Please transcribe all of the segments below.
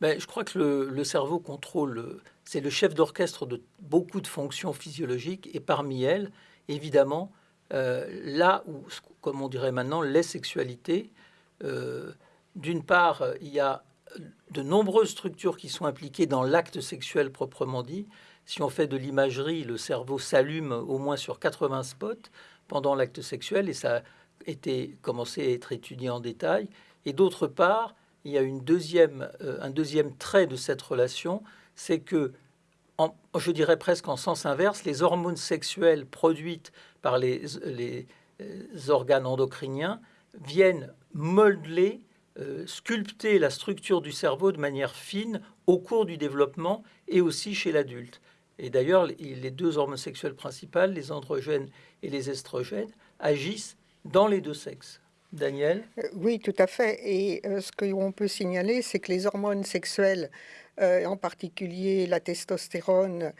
Ben, je crois que le, cerveau contrôle, c'est le chef d'orchestre de beaucoup de fonctions physiologiques, et parmi elles, évidemment, euh, là où, comme on dirait maintenant, les sexualités, euh, d'une part, il y a de nombreuses structures qui sont impliquées dans l'acte sexuel proprement dit. Si on fait de l'imagerie, le cerveau s'allume au moins sur 80 spots pendant l'acte sexuel et ça a été commencé à être étudié en détail. Et d'autre part, il y a une deuxième, euh, un deuxième trait de cette relation, c'est que, je dirais presque en sens inverse, les hormones sexuelles produites par les, euh, organes endocriniens viennent modeler, euh, sculpter la structure du cerveau de manière fine au cours du développement et aussi chez l'adulte. Et d'ailleurs, les deux hormones sexuelles principales, les androgènes et les estrogènes, agissent dans les deux sexes. Daniel? Euh, Oui, tout à fait. Et ce qu'on peut signaler, c'est que les hormones sexuelles, en particulier la testostérone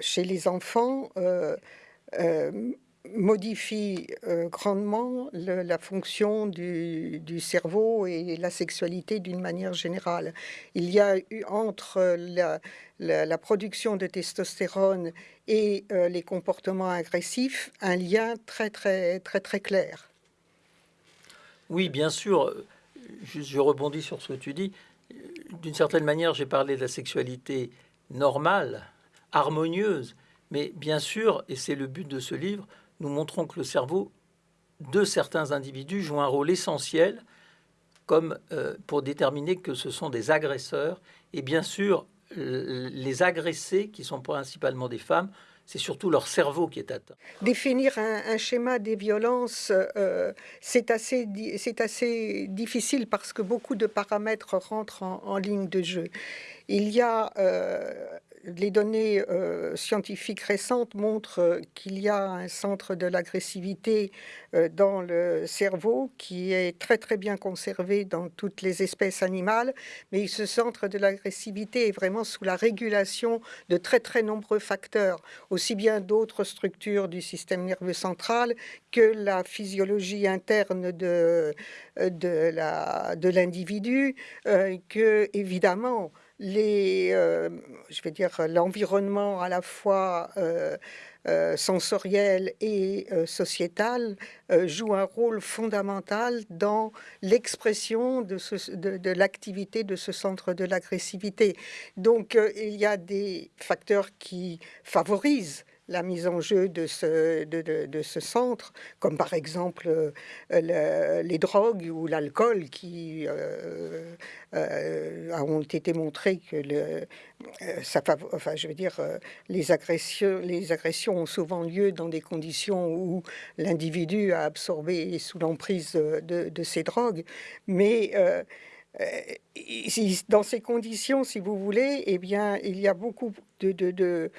chez les enfants, euh, modifie euh, grandement la fonction du, cerveau et la sexualité d'une manière générale. Il y a eu entre la, production de testostérone et euh, les comportements agressifs un lien très très très très clair. Oui, bien sûr. Je, rebondis sur ce que tu dis. D'une certaine manière, j'ai parlé de la sexualité normale, harmonieuse, mais bien sûr, et c'est le but de ce livre, nous montrons que le cerveau de certains individus joue un rôle essentiel comme euh, pour déterminer que ce sont des agresseurs. Et bien sûr, les agressés, qui sont principalement des femmes, c'est surtout leur cerveau qui est atteint. Définir un, schéma des violences, euh, c'est assez, assez difficile parce que beaucoup de paramètres rentrent en, ligne de jeu. Il y a euh, les données euh, scientifiques récentes montrent euh, qu'il y a un centre de l'agressivité euh, dans le cerveau qui est très très bien conservé dans toutes les espèces animales, mais ce centre de l'agressivité est vraiment sous la régulation de très très nombreux facteurs, aussi bien d'autres structures du système nerveux central que la physiologie interne de, de l'individu, que évidemment les, euh, je vais dire, l'environnement à la fois euh, euh, sensoriel et sociétal joue un rôle fondamental dans l'expression de, de l'activité de ce centre de l'agressivité. Donc, il y a des facteurs qui favorisent la mise en jeu de ce, de, ce centre, comme par exemple euh, les drogues ou l'alcool qui euh, euh, ont été montrés que le, ça, enfin, je veux dire, les agressions, les agressions ont souvent lieu dans des conditions où l'individu a absorbé sous l'emprise de, ces drogues, mais dans ces conditions, si vous voulez, eh bien, il y a beaucoup de,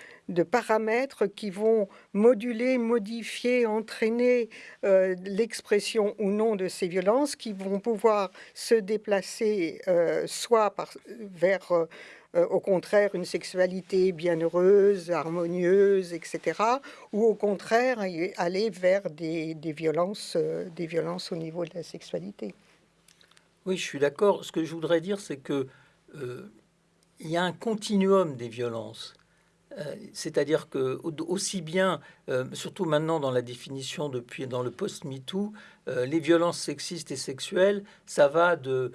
paramètres qui vont moduler, modifier, entraîner euh, l'expression ou non de ces violences, qui vont pouvoir se déplacer euh, soit vers, euh, au contraire, une sexualité bienheureuse, harmonieuse, etc., ou au contraire, aller vers des violences, des violences au niveau de la sexualité. Oui, je suis d'accord. Ce que je voudrais dire, c'est que euh, il y a un continuum des violences. Euh, c'est-à-dire que aussi bien, euh, surtout maintenant dans la définition depuis dans le post-MeToo, les violences sexistes et sexuelles, ça va de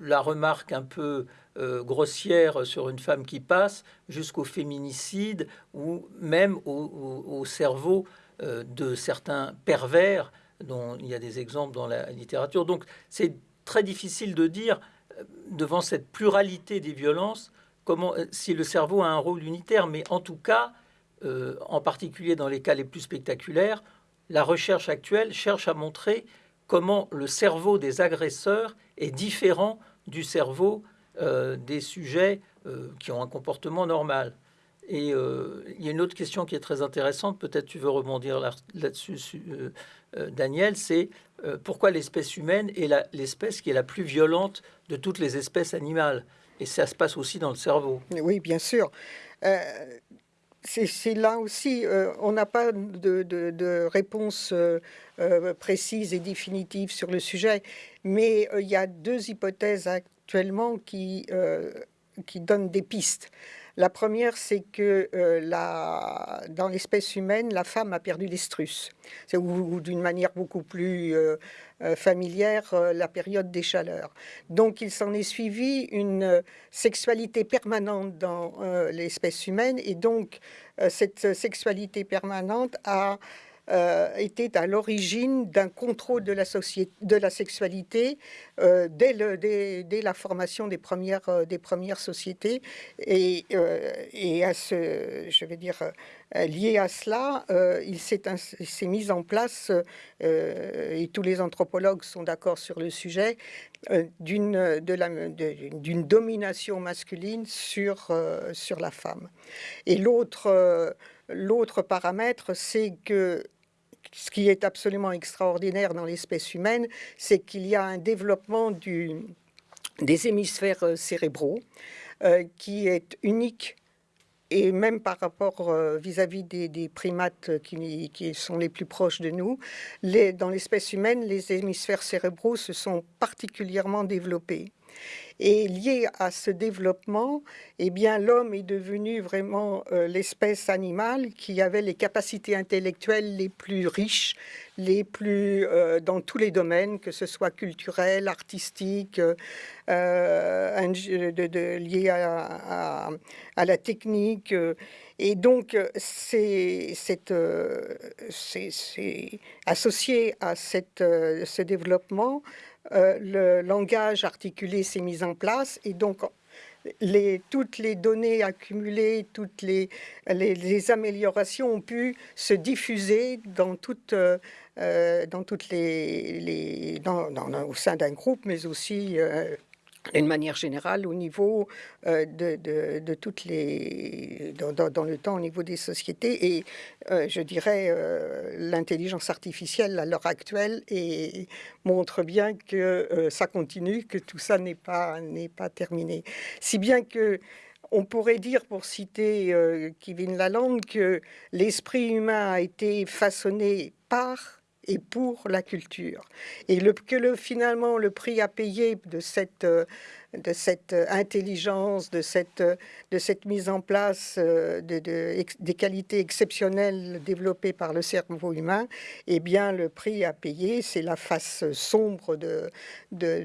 la remarque un peu grossière sur une femme qui passe jusqu'au féminicide ou même au, au cerveau de certains pervers dont il y a des exemples dans la littérature. Donc c'est très difficile de dire, euh, devant cette pluralité des violences, comment, euh, si le cerveau a un rôle unitaire. Mais en tout cas, euh, en particulier dans les cas les plus spectaculaires, la recherche actuelle cherche à montrer comment le cerveau des agresseurs est différent du cerveau des sujets qui ont un comportement normal. Et il y a une autre question qui est très intéressante, peut-être tu veux rebondir là-dessus, Daniel, c'est euh, pourquoi l'espèce humaine est l'espèce qui est la plus violente de toutes les espèces animales? Et ça se passe aussi dans le cerveau. Oui, bien sûr. Euh, c'est là aussi, euh, on n'a pas de, réponse précise et définitive sur le sujet, mais il y a deux hypothèses actuellement qui, qui donnent des pistes. La première, c'est que euh, dans l'espèce humaine, la femme a perdu l'estrus, ou, d'une manière beaucoup plus euh, euh, familière, la période des chaleurs. Donc il s'en est suivi une sexualité permanente dans l'espèce humaine, et donc cette sexualité permanente a euh, était à l'origine d'un contrôle de la, société, de la sexualité euh, dès, la formation des premières, euh, sociétés. Et, à ce, je vais dire, lié à cela, il s'est mis en place, et tous les anthropologues sont d'accord sur le sujet, d'une d'une domination masculine sur, sur la femme. Et l'autre l'autre paramètre, c'est que ce qui est absolument extraordinaire dans l'espèce humaine, c'est qu'il y a un développement des hémisphères euh, cérébraux euh, qui est unique et même par rapport euh, vis-à-vis des, primates qui, sont les plus proches de nous, dans l'espèce humaine, les hémisphères cérébraux se sont particulièrement développés. Et lié à ce développement, eh bien, l'homme est devenu vraiment euh, l'espèce animale qui avait les capacités intellectuelles les plus riches, les plus euh, dans tous les domaines, que ce soit culturel, artistique, euh, lié à, la technique. Et donc, c'est associé à cette, ce développement euh, le langage articulé s'est mis en place et donc toutes les données accumulées, toutes les, améliorations ont pu se diffuser dans toutes, euh, euh, dans toutes les, au sein d'un groupe, mais aussi d'une manière générale au niveau euh, de, toutes les dans, le temps au niveau des sociétés et euh, je dirais euh, l'intelligence artificielle à l'heure actuelle et montre bien que ça continue que tout ça n'est pas n'est pas terminé. Si bien que on pourrait dire, pour citer Kevin Lalande, que l'esprit humain a été façonné par et pour la culture. Et le, que le, finalement le prix à payer de cette, euh, de cette intelligence, de cette, de cette mise en place euh, de, des qualités exceptionnelles développées par le cerveau humain, eh bien le prix à payer, c'est la face sombre de, de,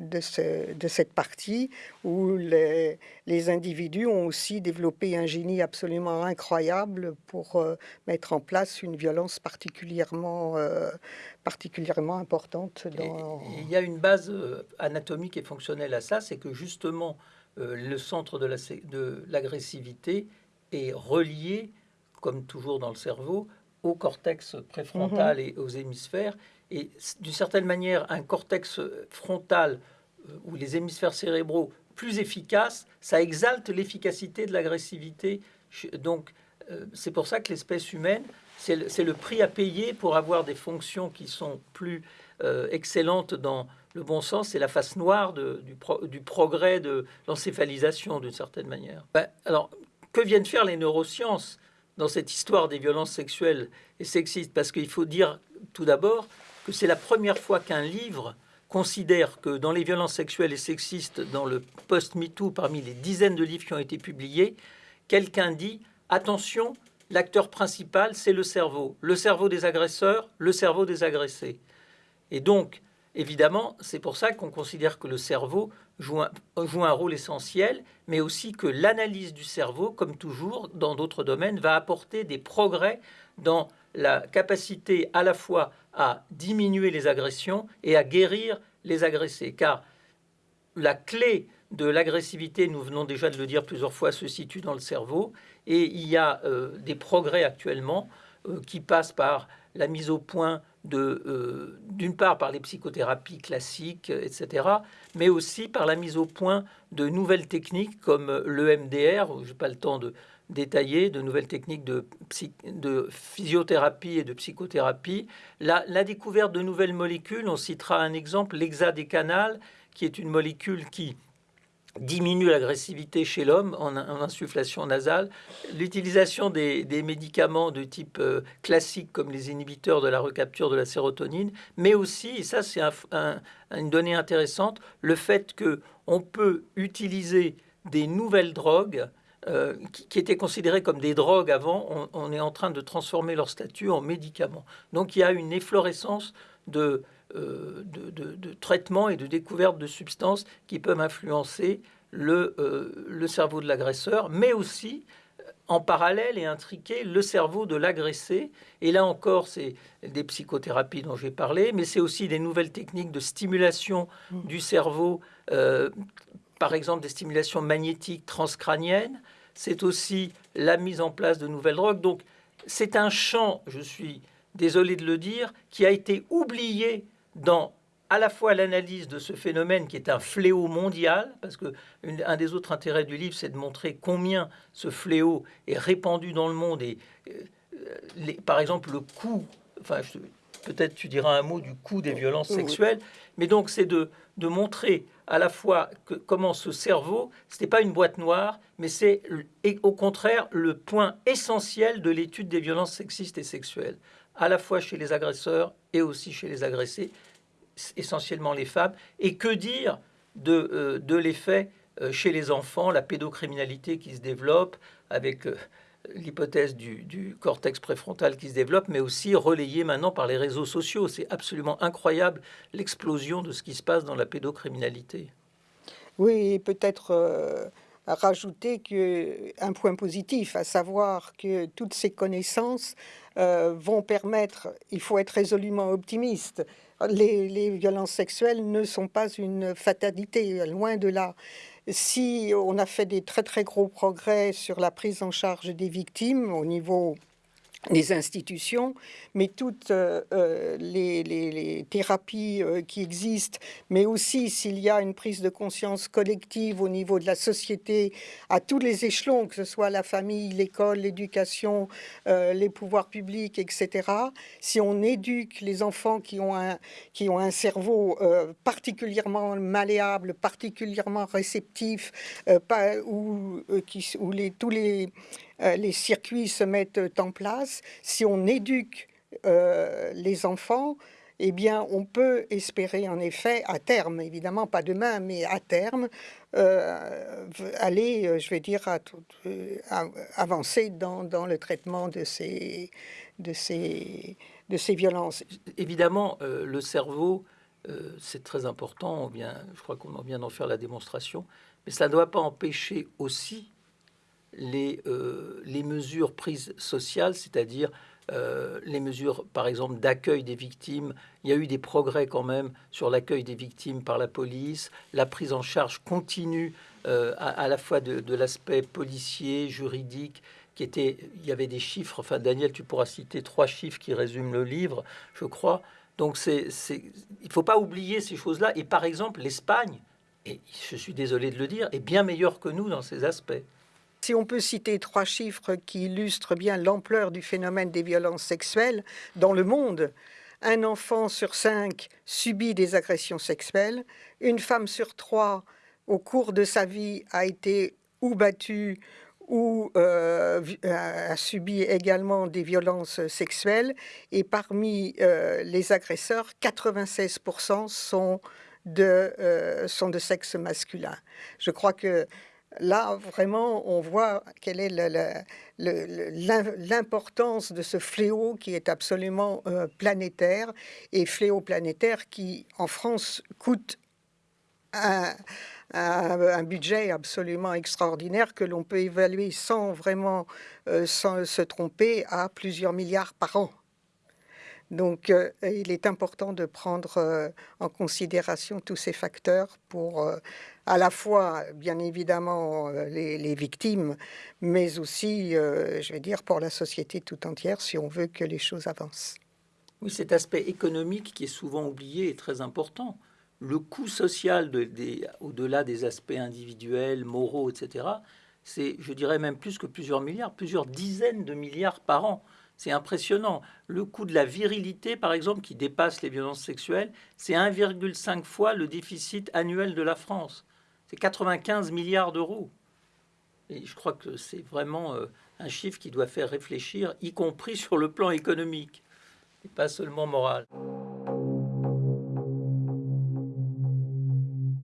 de, ce, de cette partie où les, les, individus ont aussi développé un génie absolument incroyable pour euh, mettre en place une violence particulièrement euh, particulièrement importante. Dans... il y a une base euh, anatomique et fonctionnelle à ça, c'est que justement euh, le centre de l'agressivité est relié, comme toujours dans le cerveau, au cortex préfrontal mhm. et aux hémisphères. Et d'une certaine manière, un cortex frontal ou les hémisphères cérébraux plus efficaces, ça exalte l'efficacité de l'agressivité. Donc, c'est pour ça que l'espèce humaine c'est le, prix à payer pour avoir des fonctions qui sont plus euh, excellentes dans le bon sens. C'est la face noire du, progrès de l'encéphalisation d'une certaine manière. Ben, alors, que viennent faire les neurosciences dans cette histoire des violences sexuelles et sexistes? Parce qu'il faut dire tout d'abord que c'est la première fois qu'un livre considère que dans les violences sexuelles et sexistes, dans le post-MeToo, parmi les dizaines de livres qui ont été publiés, quelqu'un dit attention, l'acteur principal, c'est le cerveau. Le cerveau des agresseurs, le cerveau des agressés. Et donc, évidemment, c'est pour ça qu'on considère que le cerveau joue un, rôle essentiel, mais aussi que l'analyse du cerveau, comme toujours dans d'autres domaines, va apporter des progrès dans la capacité à la fois à diminuer les agressions et à guérir les agressés. Car la clé de l'agressivité, nous venons déjà de le dire plusieurs fois, se situe dans le cerveau. Et il y a euh, des progrès actuellement euh, qui passent par la mise au point de, euh, d'une part par les psychothérapies classiques, etc., mais aussi par la mise au point de nouvelles techniques comme l'EMDR, je n'ai pas le temps de détailler, de nouvelles techniques de, physiothérapie et de psychothérapie. La, la, découverte de nouvelles molécules, on citera un exemple, l'hexadécanal, qui est une molécule qui diminue l'agressivité chez l'homme en, insufflation nasale. L'utilisation des, médicaments de type euh, classique comme les inhibiteurs de la recapture de la sérotonine, mais aussi, et ça c'est une donnée intéressante, le fait que on peut utiliser des nouvelles drogues euh, qui, étaient considérées comme des drogues avant, on, est en train de transformer leur statut en médicaments. Donc il y a une efflorescence de, euh, de, traitements et de découvertes de substances qui peuvent influencer le, euh, le cerveau de l'agresseur, mais aussi en parallèle et intriquer le cerveau de l'agressé. Et là encore, c'est des psychothérapies dont j'ai parlé, mais c'est aussi des nouvelles techniques de stimulation mmh. du cerveau, par exemple des stimulations magnétiques transcrâniennes. C'est aussi la mise en place de nouvelles drogues. Donc, c'est un champ, je suis désolé de le dire, qui a été oublié dans à la fois l'analyse de ce phénomène qui est un fléau mondial, parce que un des autres intérêts du livre, c'est de montrer combien ce fléau est répandu dans le monde et, euh, par exemple, le coût, enfin, peut-être tu diras un mot du coût des violences sexuelles, mais donc c'est de, de montrer à la fois que, comment ce cerveau, ce n'est pas une boîte noire, mais c'est au contraire le point essentiel de l'étude des violences sexistes et sexuelles à la fois chez les agresseurs et aussi chez les agressés, essentiellement les femmes. Et que dire de, euh, de l'effet euh, chez les enfants, la pédocriminalité qui se développe avec euh, l'hypothèse du, du, cortex préfrontal qui se développe, mais aussi relayée maintenant par les réseaux sociaux. C'est absolument incroyable l'explosion de ce qui se passe dans la pédocriminalité. Oui, peut-être rajouter que, un point positif, à savoir que toutes ces connaissances euh, vont permettre, il faut être résolument optimiste, les, les, violences sexuelles ne sont pas une fatalité, loin de là. Si on a fait des très très gros progrès sur la prise en charge des victimes au niveau les institutions, mais toutes euh, euh, les, thérapies euh, qui existent, mais aussi s'il y a une prise de conscience collective au niveau de la société, à tous les échelons, que ce soit la famille, l'école, l'éducation, les pouvoirs publics, etc. Si on éduque les enfants qui ont un, qui ont un cerveau particulièrement malléable, particulièrement réceptif, pas, ou, les, tous les les circuits se mettent en place, si on éduque euh, les enfants, eh bien, on peut espérer en effet, à terme, évidemment pas demain, mais à terme, euh, aller, je vais dire, avancer dans, le traitement de ces, violences. Évidemment, le cerveau, c'est très important, je crois qu'on vient d'en faire la démonstration, mais ça ne doit pas empêcher aussi les, euh, les mesures prises sociales, c'est-à-dire euh, les mesures, par exemple, d'accueil des victimes. Il y a eu des progrès quand même sur l'accueil des victimes par la police, la prise en charge continue euh, à, la fois de, l'aspect policier, juridique, qui était, il y avait des chiffres. Enfin, Daniel, tu pourras citer trois chiffres qui résument le livre, je crois. Donc, c'est, il ne faut pas oublier ces choses-là. Et par exemple, l'Espagne, et je suis désolé de le dire, est bien meilleure que nous dans ces aspects. Si on peut citer trois chiffres qui illustrent bien l'ampleur du phénomène des violences sexuelles dans le monde, un enfant sur cinq subit des agressions sexuelles, une femme sur trois au cours de sa vie a été ou battue ou euh, a subi également des violences sexuelles. Et parmi euh, les agresseurs, 96% sont de, euh, sont de sexe masculin. Je crois que là, vraiment, on voit quelle est l'importance de ce fléau qui est absolument euh, planétaire et fléau planétaire qui, en France, coûte un, budget absolument extraordinaire que l'on peut évaluer sans vraiment euh, sans se tromper à plusieurs milliards par an. Donc, euh, il est important de prendre en considération tous ces facteurs pour à la fois, bien évidemment, euh, les, victimes, mais aussi, euh, je vais dire, pour la société tout entière, si on veut que les choses avancent. Oui, cet aspect économique qui est souvent oublié est très important. Le coût social, de, au-delà des aspects individuels, moraux, etc., c'est, je dirais même plus que plusieurs milliards, plusieurs dizaines de milliards par an. C'est impressionnant. Le coût de la virilité, par exemple, qui dépasse les violences sexuelles, c'est 1,5 fois le déficit annuel de la France. C'est 95 milliards d'euros. Et je crois que c'est vraiment euh, un chiffre qui doit faire réfléchir, y compris sur le plan économique, et pas seulement moral.